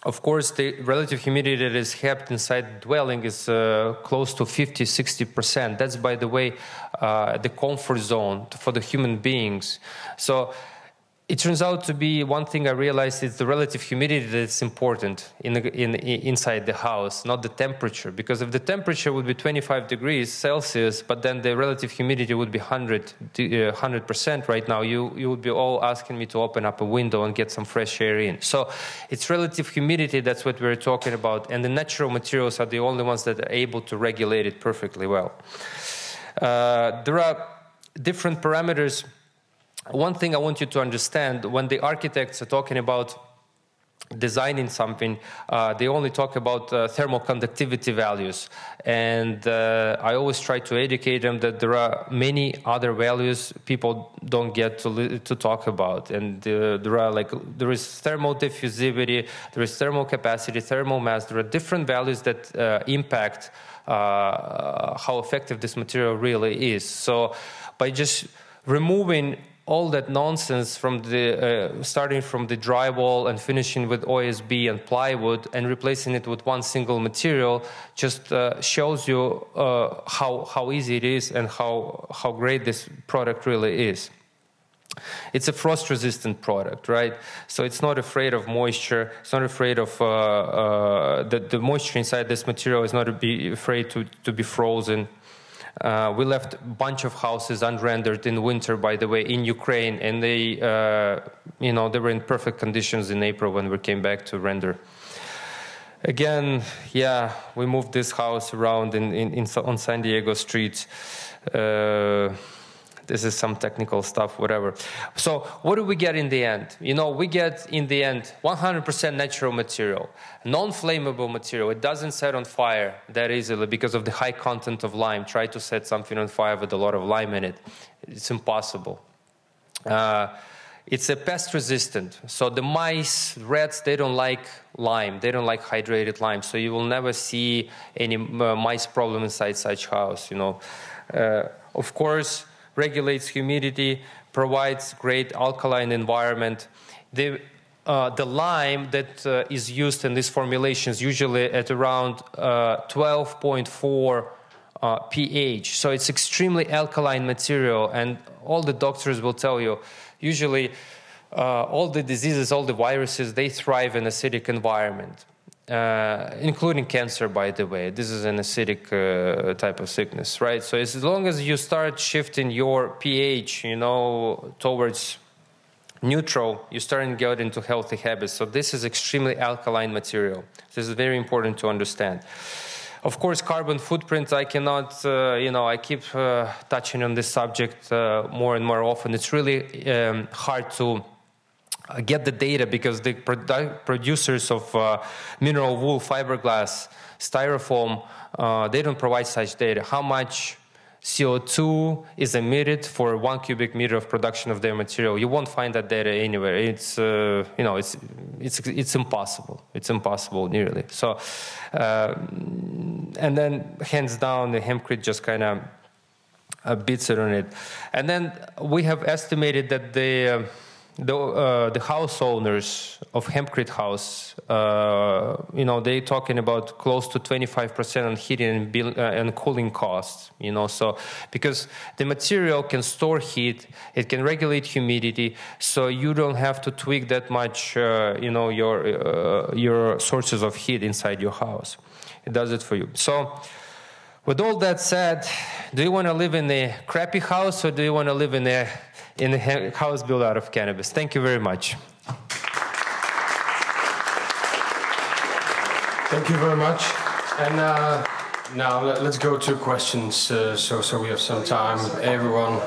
of course, the relative humidity that is kept inside the dwelling is uh, close to 50, 60%. That's, by the way, uh, the comfort zone for the human beings. So it turns out to be one thing I realized is the relative humidity that's important in, the, in, inside the house, not the temperature. Because if the temperature would be 25 degrees Celsius, but then the relative humidity would be 100 uh, percent right now, you you would be all asking me to open up a window and get some fresh air in. So it's relative humidity that's what we're talking about, and the natural materials are the only ones that are able to regulate it perfectly well. Uh, there are different parameters one thing I want you to understand when the architects are talking about designing something, uh, they only talk about uh, thermal conductivity values. And uh, I always try to educate them that there are many other values people don't get to, to talk about. And uh, there are like, there is thermal diffusivity, there is thermal capacity, thermal mass. There are different values that uh, impact uh, how effective this material really is. So by just removing all that nonsense from the uh, starting from the drywall and finishing with OSB and plywood and replacing it with one single material just uh, shows you uh, how how easy it is and how how great this product really is. It's a frost resistant product, right? So it's not afraid of moisture. It's not afraid of uh, uh, the, the moisture inside this material is not be afraid to, to be frozen. Uh, we left a bunch of houses unrendered in winter, by the way, in Ukraine, and they, uh, you know, they were in perfect conditions in April when we came back to render. Again, yeah, we moved this house around in, in, in on San Diego streets. Uh, this is some technical stuff, whatever. So what do we get in the end? You know, we get in the end 100% natural material, non-flammable material. It doesn't set on fire that easily because of the high content of lime. Try to set something on fire with a lot of lime in it. It's impossible. Uh, it's a pest resistant. So the mice, rats, they don't like lime. They don't like hydrated lime. So you will never see any uh, mice problem inside such house, you know. Uh, of course, regulates humidity, provides great alkaline environment. The, uh, the lime that uh, is used in these formulations usually at around 12.4 uh, uh pH. So it's extremely alkaline material, and all the doctors will tell you usually uh, all the diseases, all the viruses, they thrive in acidic environment uh, including cancer, by the way. This is an acidic uh, type of sickness, right? So as long as you start shifting your pH, you know, towards neutral, you start to get into healthy habits. So this is extremely alkaline material. This is very important to understand. Of course, carbon footprint, I cannot, uh, you know, I keep uh, touching on this subject uh, more and more often. It's really um, hard to get the data because the produ producers of uh, mineral wool, fiberglass, styrofoam, uh, they don't provide such data. How much CO2 is emitted for one cubic meter of production of their material. You won't find that data anywhere. It's uh, you know it's it's it's impossible. It's impossible nearly. So, uh, and then hands down, the hempcrete just kind of uh, beats it on it. And then we have estimated that the the uh, the house owners of Hempcrete House, uh, you know, they talking about close to 25% on heating and, uh, and cooling costs. You know, so because the material can store heat, it can regulate humidity, so you don't have to tweak that much. Uh, you know, your uh, your sources of heat inside your house. It does it for you. So. With all that said, do you want to live in a crappy house or do you want to live in a in a house built out of cannabis. Thank you very much. Thank you very much. And uh, now let, us go to questions uh, so, so we have some time. Everyone.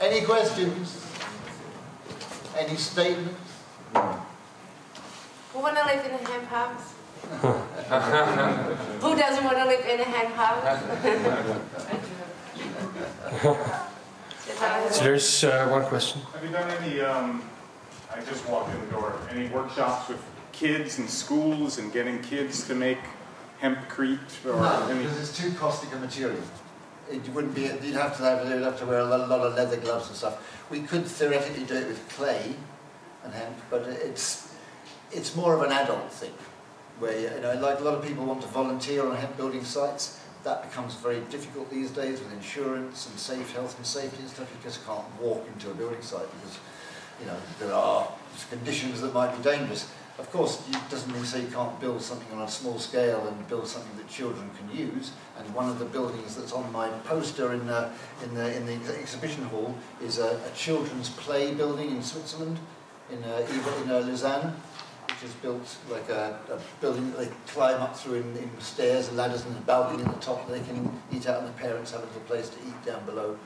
Any questions? Any statements? Who want to live in a hemp house? *laughs* Who doesn't want to live in a hemp house? *laughs* So there's uh, one question. Have you done any, um, I just walked in the door, any workshops with kids and schools and getting kids to make hempcrete or no, any? because it's too caustic a material. It wouldn't be, you'd have to have, you'd have to wear a lot, lot of leather gloves and stuff. We could theoretically do it with clay and hemp, but it's, it's more of an adult thing. Where, you know, like a lot of people want to volunteer on hemp building sites, that becomes very difficult these days with insurance and safe health and safety and stuff. You just can't walk into a building site because you know, there are conditions that might be dangerous. Of course, it doesn't mean say you can't build something on a small scale and build something that children can use. And one of the buildings that's on my poster in the, in the, in the exhibition hall is a, a children's play building in Switzerland, in, uh, in uh, Lausanne, is built like a, a building that they climb up through in, in stairs and ladders and a balcony in the top that they can eat out and the parents have a little place to eat down below.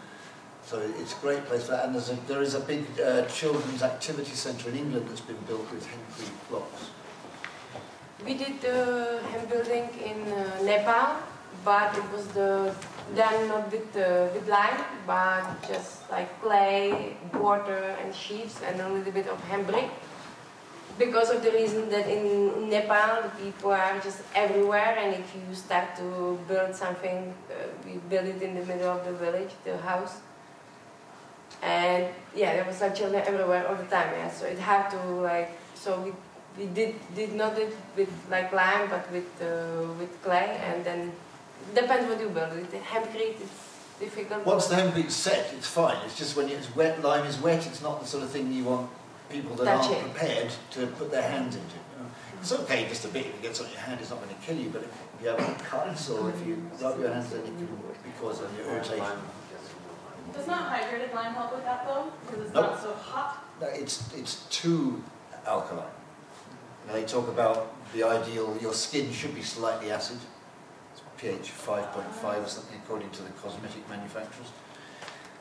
So it's a great place for that. And there's a, there is a big uh, children's activity centre in England that's been built with hempcrete blocks. We did the hemp building in uh, Nepal, but it was the done not with uh, with lime, but just like clay, water, and sheets, and a little bit of hemp brick. Because of the reason that in Nepal the people are just everywhere, and if you start to build something, uh, we build it in the middle of the village, the house and yeah, there was like children everywhere all the time. Yeah, so it had to like so we we did did not it with like lime, but with uh, with clay, and then depends what you build. With hempcrete, it's difficult. Once the hempcrete's set, it's fine. It's just when it's wet, lime is wet. It's not the sort of thing you want people that Touch aren't it. prepared to put their hands into. You know? It's okay just a bit. If it gets on your hand, it's not going to kill you. But if you have cuts or if you rub your hands, then it can cause an irritation. Does not hydrated lime help with that though? Because it's Nope. not so hot? No, it's it's too alkaline. You know, they talk about the ideal. Your skin should be slightly acid. It's pH 5.5 or something, according to the cosmetic manufacturers.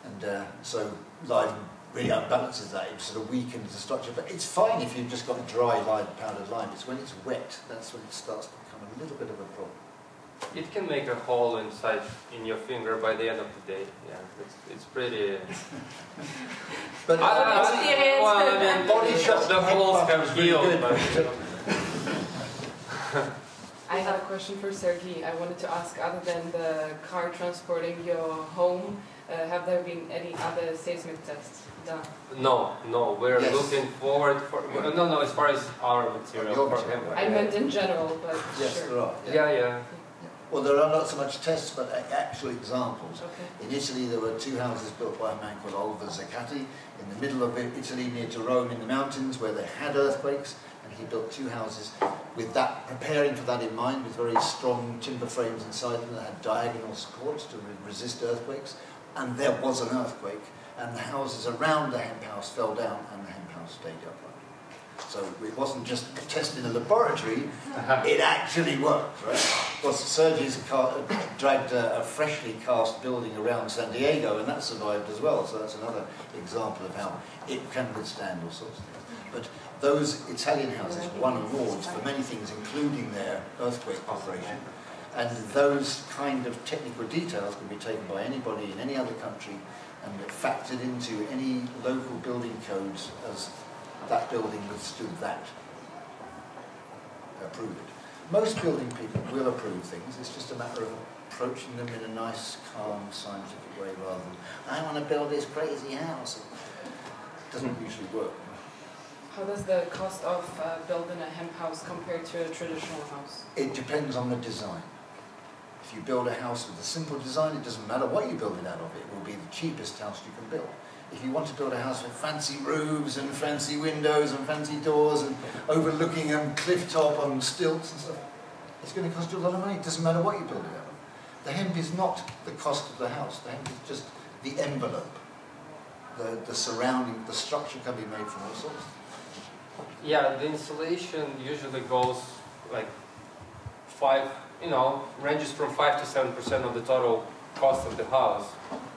And uh, so lime really unbalances that. It sort of weakens the structure. But it's fine if you've just got dry lime, powdered lime. It's when it's wet that's when it starts to become a little bit of a problem. It can make a hole inside in your finger by the end of the day. Yeah, it's, it's pretty. *laughs* But I don't know. Experience. Well, I mean, Body shop the holes head have buff is really healed, but *laughs* I have a question for Sergey. I wanted to ask, other than the car transporting your home, uh, have there been any other seismic tests done? no, no, we're Yes. looking forward for. No, no, as far as our material. For material. him. I meant in general, but Yes, sure. there are. Yeah, yeah. Well, there are not so much tests, but actual examples. Okay. In Italy, there were two houses built by a man called Oliver Zaccati in the middle of Italy, near to Rome in the mountains, where they had earthquakes, and he built two houses with that, preparing for that in mind, with very strong timber frames inside them that had diagonal supports to re- resist earthquakes. And there was an earthquake, and the houses around the hemp house fell down, and the hemp house stayed upright. So it wasn't just a test in a laboratory, *laughs* it actually worked, right? Well, car, dragged a, a freshly cast building around San Diego, and that survived as well. So that's another example of how it can withstand all sorts of things. But those Italian houses won awards for many things, including their earthquake operation. And those kind of technical details can be taken by anybody in any other country and factored into any local building codes as that building withstood that. Approve it. Most building people will approve things, it's just a matter of approaching them in a nice, calm, scientific way rather than, I want to build this crazy house. It doesn't usually work. How does the cost of uh, building a hemp house compare to a traditional house? It depends on the design. If you build a house with a simple design, it doesn't matter what you build it out of, it will be the cheapest house you can build. If you want to build a house with fancy roofs and fancy windows and fancy doors and overlooking a cliff top on stilts and stuff, it's going to cost you a lot of money. It doesn't matter what you build it out of. The hemp is not the cost of the house. The hemp is just the envelope. The, the surrounding, the structure can be made from all sorts. Yeah, the insulation usually goes like five, you know, ranges from five to seven percent of the total cost of the house,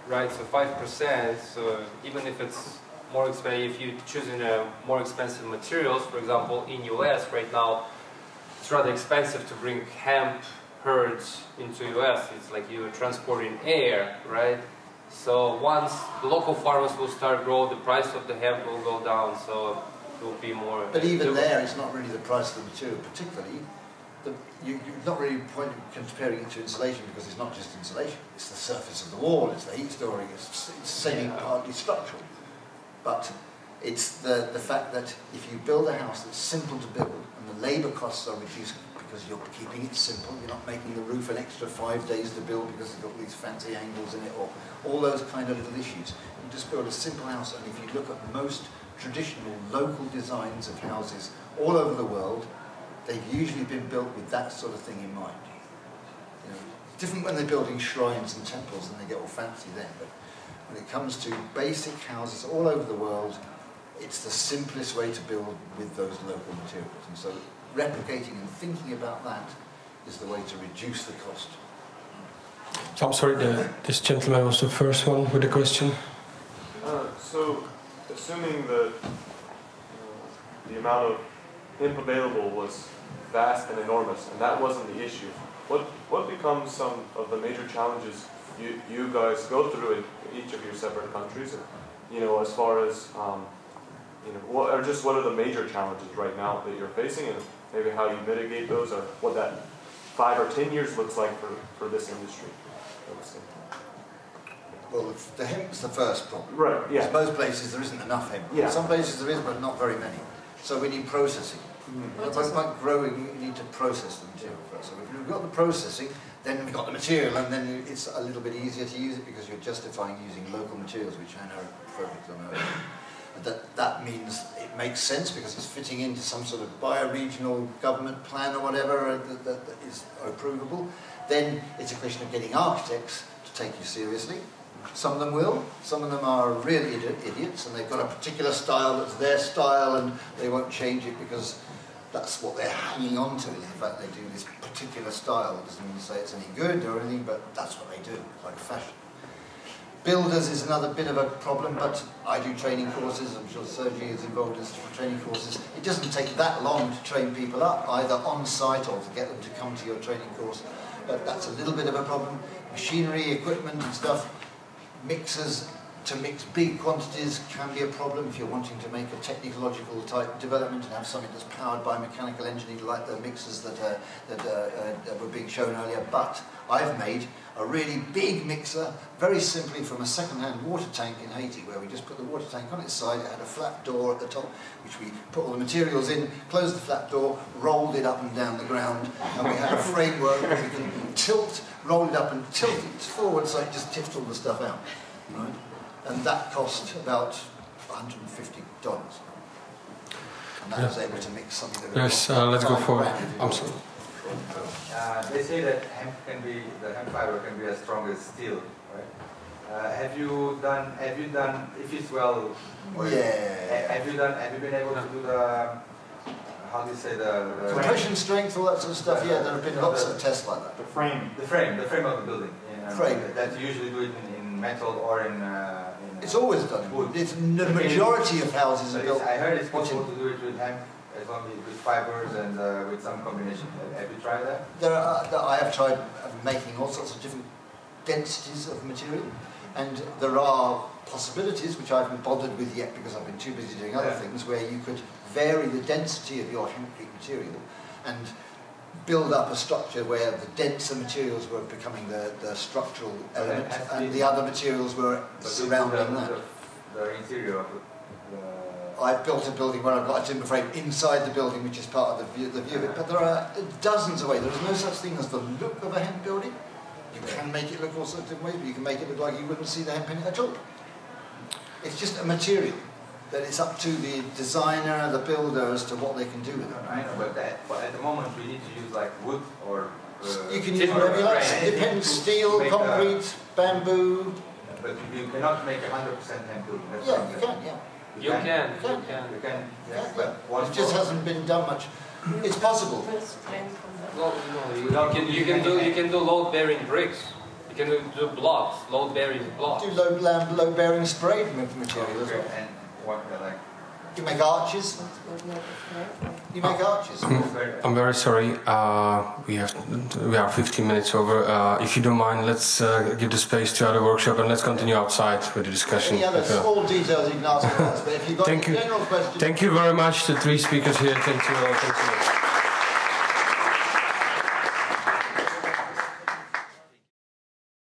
right? So five percent. So even if it's more expensive, if you're choosing a more expensive materials, for example, in US right now, it's rather expensive to bring hemp hurds into US. It's like you're transporting air, right? So once the local farmers will start grow, the price of the hemp will go down. So it will be more. But even there, it's not really the price of the material, particularly. The, you, you're not really point comparing it to insulation because it's not just insulation. It's the surface of the wall, it's the heat storing, it's, it's semi Yeah. partly structural. But it's the, the fact that if you build a house that's simple to build and the labour costs are reduced because you're keeping it simple, you're not making the roof an extra five days to build because it's got these fancy angles in it or all those kind of little issues. You just build a simple house and if you look at most traditional local designs of houses all over the world, they've usually been built with that sort of thing in mind. You know, different when they're building shrines and temples and they get all fancy then, but when it comes to basic houses all over the world, it's the simplest way to build with those local materials. And so replicating and thinking about that is the way to reduce the cost. So I'm sorry, the, this gentleman was the first one with the question. Uh, so, assuming that uh, the amount of hemp available was vast and enormous, and that wasn't the issue, what what becomes some of the major challenges you, you guys go through in each of your separate countries? And, you know, as far as um, you know, what are just what are the major challenges right now that you're facing, and maybe how you mitigate those, or what that five or ten years looks like for, for this industry. Well, the hemp's the first problem. Right, yeah. Because most places there isn't enough hemp. Yeah. Some places there is, but not very many. So we need processing. Mm. By, by growing, you need to process the material first. So if you've got the processing, then we've got the material, and then it's a little bit easier to use it because you're justifying using local materials, which I know perfect on earth. That, that means it makes sense because it's fitting into some sort of bioregional government plan or whatever uh, that, that, that is approvable. Then it's a question of getting architects to take you seriously. Some of them will, some of them are really idi- idiots and they've got a particular style that's their style and they won't change it because that's what they're hanging on to the fact they do this particular style. It doesn't mean to say it's any good or anything, but that's what they do, like fashion. Builders is another bit of a problem, but I do training courses. I'm sure Sergi is involved in training courses. It doesn't take that long to train people up, either on site or to get them to come to your training course. But that's a little bit of a problem. Machinery, equipment, and stuff. Mixers to mix big quantities can be a problem if you're wanting to make a technological type development and have something that's powered by mechanical engineering like the mixers that, uh, that, uh, uh, were being shown earlier. But I've made a really big mixer, very simply from a second-hand water tank in Haiti, where we just put the water tank on its side, it had a flat door at the top, which we put all the materials in, closed the flat door, rolled it up and down the ground, and we had a framework where we can tilt, roll it up and tilt it forward so it just tipped all the stuff out. Right? And that cost about $150. And that was able to mix something that Yes, uh, let's go for. I'm sorry. Uh, they say that hemp can be the hemp fiber can be as strong as steel, right? Uh, have you done? Have you done? If it's well, or Yeah. ha- Have you done? Have you been able to do the? How do you say the? the Compression strength, all that sort of stuff, yeah, there have been lots of tests like that. The frame. The frame, the frame of the building. You know, Frame. That you usually do it in, in metal or in. Uh, in It's always done. Wood. It's, the majority of houses are built. I heard it's possible to do it with hemp, long with fibers and uh, with some combination. Have, you tried that? There are, I have tried making all sorts of different densities of material, and there are possibilities which I haven't bothered with yet because I've been too busy doing other Yeah. things where you could vary the density of your hempcrete material and build up a structure where the denser materials were becoming the, the structural element and the other materials were surrounding the, that. The, the interior of the. I've built a building where I've got a timber frame inside the building, which is part of the view, the view of it. But there are dozens of ways. There is no such thing as the look of a hemp building. You can make it look all sorts of ways, but you can make it look like you wouldn't see the hemp in it at all. It's just a material that it's up to the designer, the builder, as to what they can do with it. I know, but, that, but at the moment we need to use like wood or. Uh, You can use whatever you like. It depends. Steel, make a- concrete, bamboo. but you cannot make a hundred percent hemp building. That's Yeah, you can. Yeah. You can, you can. can. You can. Yeah, Yes, but It just floor- hasn't been done much. It's possible. Well, no, you, you can you can do you can do load bearing bricks. You can do, do blocks, load bearing blocks. Do low, low, low bearing sprayed ma- material as well. and what like. You make arches. You make arches. I'm very sorry. Uh, we have we are 15 minutes over. Uh, if you don't mind, let's uh, give the space to other workshop and let's continue outside with the discussion. Any other small details you can ask us, but if you've got Thank you. Thank you very much, the three speakers here. Thank you. all. Thank you.